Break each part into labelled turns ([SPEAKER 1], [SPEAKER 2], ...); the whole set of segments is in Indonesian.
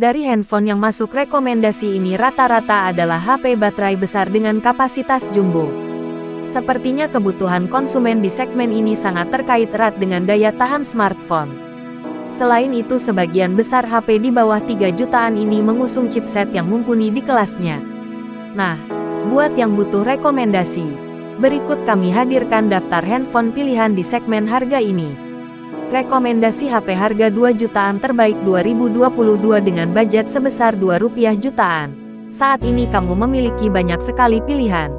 [SPEAKER 1] Dari handphone yang masuk rekomendasi ini rata-rata adalah HP baterai besar dengan kapasitas jumbo. Sepertinya kebutuhan konsumen di segmen ini sangat terkait erat dengan daya tahan smartphone. Selain itu sebagian besar HP di bawah 3 jutaan ini mengusung chipset yang mumpuni di kelasnya. Nah, buat yang butuh rekomendasi, berikut kami hadirkan daftar handphone pilihan di segmen harga ini. Rekomendasi HP harga 2 jutaan terbaik 2022 dengan budget sebesar 2 rupiah jutaan. Saat ini kamu memiliki banyak sekali pilihan.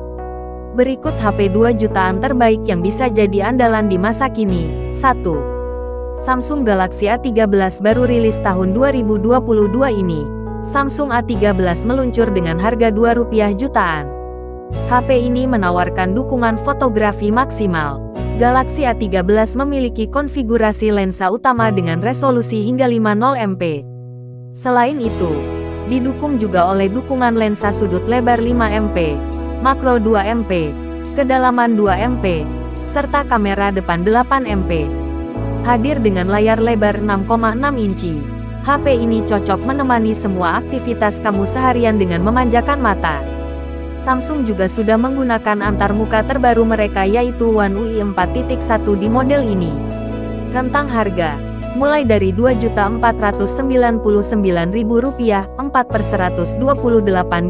[SPEAKER 1] Berikut HP 2 jutaan terbaik yang bisa jadi andalan di masa kini. 1. Samsung Galaxy A13 baru rilis tahun 2022 ini. Samsung A13 meluncur dengan harga 2 rupiah jutaan. HP ini menawarkan dukungan fotografi maksimal Galaxy A13 memiliki konfigurasi lensa utama dengan resolusi hingga 50 MP. Selain itu, didukung juga oleh dukungan lensa sudut lebar 5 MP, makro 2 MP, kedalaman 2 MP, serta kamera depan 8 MP. Hadir dengan layar lebar 6,6 inci, HP ini cocok menemani semua aktivitas kamu seharian dengan memanjakan mata. Samsung juga sudah menggunakan antarmuka terbaru mereka yaitu One UI 4.1 di model ini. Rentang harga, mulai dari Rp2.499.000, 4 per 128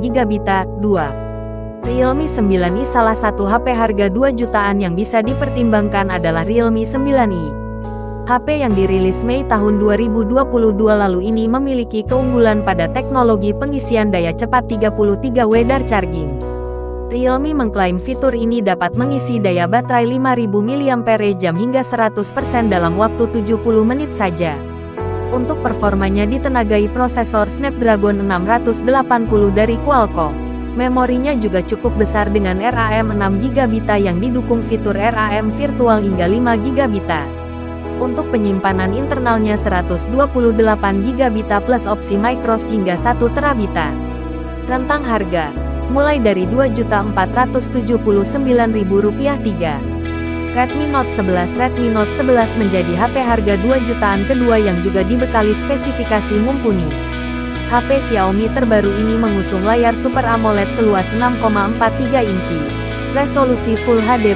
[SPEAKER 1] GB, 2. Realme 9i salah satu HP harga 2 jutaan yang bisa dipertimbangkan adalah Realme 9i. HP yang dirilis Mei tahun 2022 lalu ini memiliki keunggulan pada teknologi pengisian daya cepat 33W dar charging. Realme mengklaim fitur ini dapat mengisi daya baterai 5000 mAh hingga 100% dalam waktu 70 menit saja. Untuk performanya ditenagai prosesor Snapdragon 680 dari Qualcomm. Memorinya juga cukup besar dengan RAM 6GB yang didukung fitur RAM virtual hingga 5GB. Untuk penyimpanan internalnya 128GB plus opsi microSD hingga 1 terabita. Rentang harga mulai dari Rp2.479.000 3. Redmi Note 11 Redmi Note 11 menjadi HP harga 2 jutaan kedua yang juga dibekali spesifikasi mumpuni. HP Xiaomi terbaru ini mengusung layar Super AMOLED seluas 6,43 inci, resolusi Full HD+,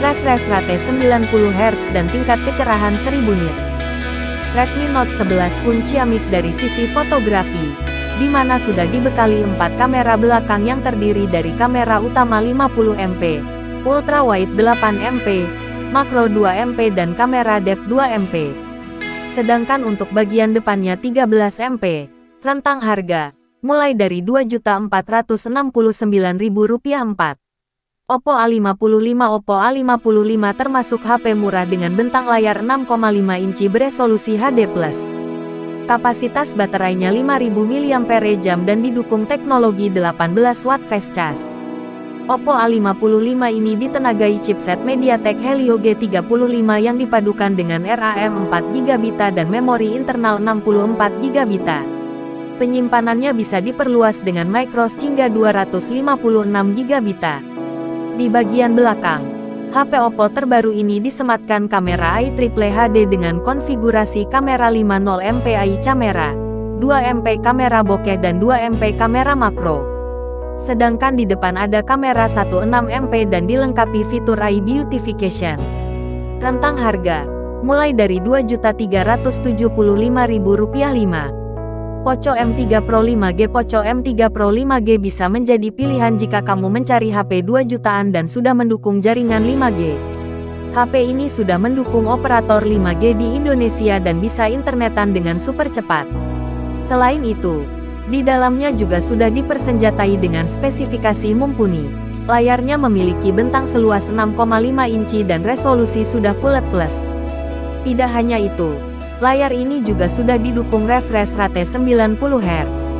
[SPEAKER 1] refresh rate 90 Hz dan tingkat kecerahan 1000 nits. Redmi Note 11 pun ciamik dari sisi fotografi, di mana sudah dibekali empat kamera belakang yang terdiri dari kamera utama 50 MP, ultra wide 8 MP, makro 2 MP dan kamera depth 2 MP. Sedangkan untuk bagian depannya 13 MP. Rentang harga, mulai dari Rp2.469.000 4. Oppo A55 Oppo A55 termasuk HP murah dengan bentang layar 6,5 inci beresolusi HD+. Kapasitas baterainya 5000 mAh dan didukung teknologi 18 watt fast charge. Oppo A55 ini ditenagai chipset MediaTek Helio G35 yang dipadukan dengan RAM 4GB dan memori internal 64GB. Penyimpanannya bisa diperluas dengan microSD hingga 256GB. Di bagian belakang, HP Oppo terbaru ini disematkan kamera AI Triple HD dengan konfigurasi kamera 50MP AI camera, 2MP kamera bokeh dan 2MP kamera makro. Sedangkan di depan ada kamera 16MP dan dilengkapi fitur AI Beautification. Rentang harga, mulai dari Rp2.375.000 5. Poco M3 Pro 5G Poco M3 Pro 5G bisa menjadi pilihan jika kamu mencari HP 2 jutaan dan sudah mendukung jaringan 5G. HP ini sudah mendukung operator 5G di Indonesia dan bisa internetan dengan super cepat. Selain itu, di dalamnya juga sudah dipersenjatai dengan spesifikasi mumpuni. Layarnya memiliki bentang seluas 6,5 inci dan resolusi sudah Full HD+. Tidak hanya itu, Layar ini juga sudah didukung refresh rate 90 Hz.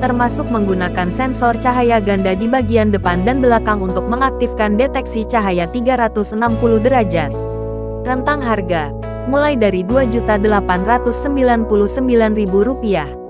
[SPEAKER 1] Termasuk menggunakan sensor cahaya ganda di bagian depan dan belakang untuk mengaktifkan deteksi cahaya 360 derajat. Rentang harga, mulai dari Rp2.899.000.